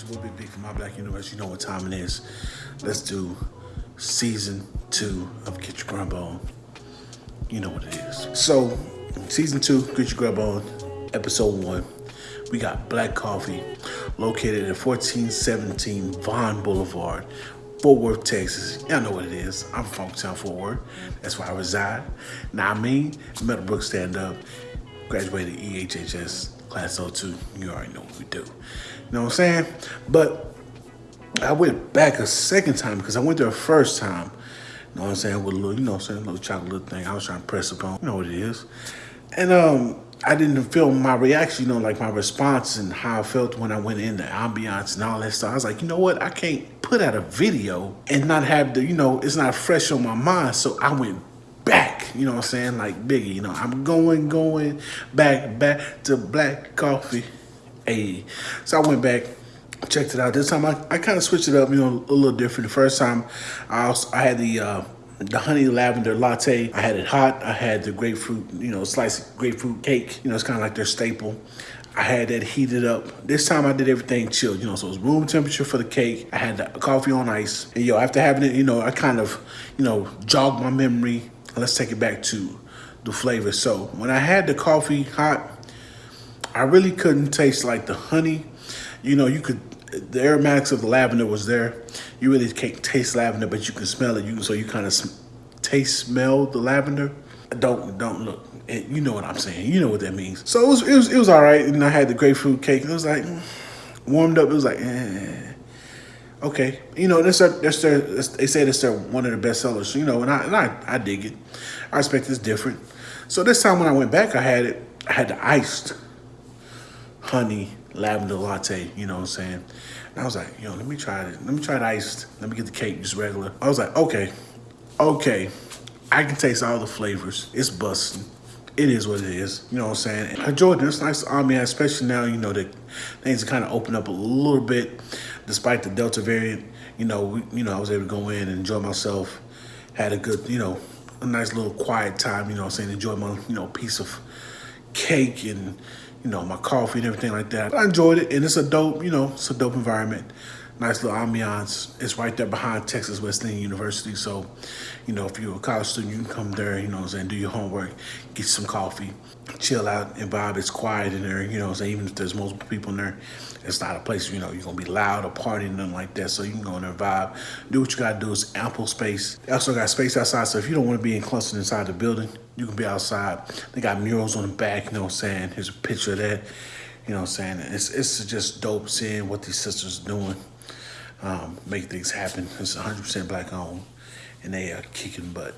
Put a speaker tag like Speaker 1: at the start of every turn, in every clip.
Speaker 1: It's your boy Big Big from My Black Universe. You know what time it is. Let's do season two of Get Your Grub On. You know what it is. So, season two, Get Your Grub On, episode one. We got Black Coffee, located at 1417 Vaughn Boulevard, Fort Worth, Texas. Y'all know what it is. I'm from Town Fort Worth. That's where I reside. Now, I mean, Meadowbrook stand up, graduated EHHS class 02. You already know what we do. You know what I'm saying? But I went back a second time because I went there a first time. You know what I'm saying? With a little, you know what I'm saying, a little chocolate little thing I was trying to press upon. You know what it is. And um, I didn't feel my reaction, you know, like my response and how I felt when I went in the ambiance and all that stuff. I was like, you know what? I can't put out a video and not have the, you know, it's not fresh on my mind. So I went back, you know what I'm saying? Like Biggie, you know, I'm going, going back, back to black coffee. Hey. So I went back, checked it out. This time I, I kind of switched it up, you know, a little different. The first time I, I had the, uh, the honey lavender latte. I had it hot. I had the grapefruit, you know, sliced grapefruit cake. You know, it's kind of like their staple. I had that heated up. This time I did everything chilled, you know, so it was room temperature for the cake. I had the coffee on ice. And yo, after having it, you know, I kind of, you know, jogged my memory. Let's take it back to the flavor. So when I had the coffee hot, I really couldn't taste like the honey. You know, you could, the aromatics of the lavender was there. You really can't taste lavender, but you can smell it. You So you kind of taste, smell the lavender. Don't, don't look. You know what I'm saying. You know what that means. So it was, it was, it was all right. And I had the grapefruit cake. It was like, warmed up. It was like, eh. Okay, you know that's their, that's their they say that's their one of the best sellers. You know, and I and I, I dig it. I expect it's different. So this time when I went back, I had it. I had the iced honey lavender latte. You know what I'm saying? And I was like, yo, let me try it. Let me try the iced. Let me get the cake just regular. I was like, okay, okay. I can taste all the flavors. It's busting. It is what it is. You know what I'm saying? Uh, I enjoyed this. Nice ambiance, especially now, you know, that things kind of open up a little bit despite the Delta variant. You know, we, you know, I was able to go in and enjoy myself. Had a good, you know, a nice little quiet time, you know what I'm saying? Enjoy my, you know, piece of cake and, you know, my coffee and everything like that. But I enjoyed it, and it's a dope, you know, it's a dope environment. Nice little ambiance. It's right there behind Texas Wesleyan University. So, you know, if you're a college student, you can come there, you know what I'm saying, do your homework, get some coffee, chill out and vibe. It's quiet in there, you know I'm saying, even if there's multiple people in there, it's not a place, you know, you're gonna be loud or partying, nothing like that. So you can go in there, vibe, do what you gotta do. It's ample space. They also got space outside, so if you don't wanna be in clustered inside the building, you can be outside. They got murals on the back, you know what I'm saying? Here's a picture of that. You know what I'm saying? It's, it's just dope seeing what these sisters doing um, make things happen. It's 100% black owned, and they are kicking butt.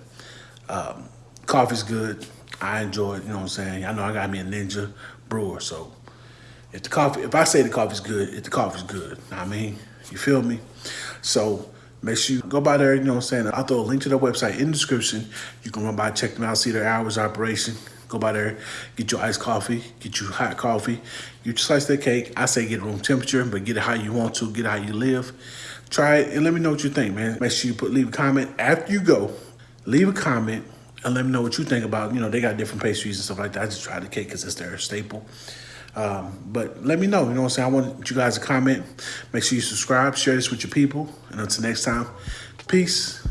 Speaker 1: Um, coffee's good. I enjoy it. You know what I'm saying? I know I got me a Ninja brewer, so if the coffee, if I say the coffee's good, if the coffee's good, I mean, you feel me? So make sure you go by there. You know what I'm saying? I'll throw a link to their website in the description. You can run by, check them out, see their hours of operation. Go by there, get your iced coffee, get you hot coffee, get your slice of cake. I say get room temperature, but get it how you want to, get it how you live. Try it and let me know what you think, man. Make sure you put leave a comment after you go. Leave a comment and let me know what you think about, you know, they got different pastries and stuff like that. I just tried the cake because it's their staple. Um, but let me know, you know what I'm saying? I want you guys to comment. Make sure you subscribe, share this with your people. And until next time, peace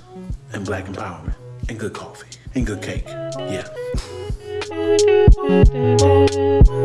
Speaker 1: and black empowerment and good coffee and good cake. Yeah. Thank you.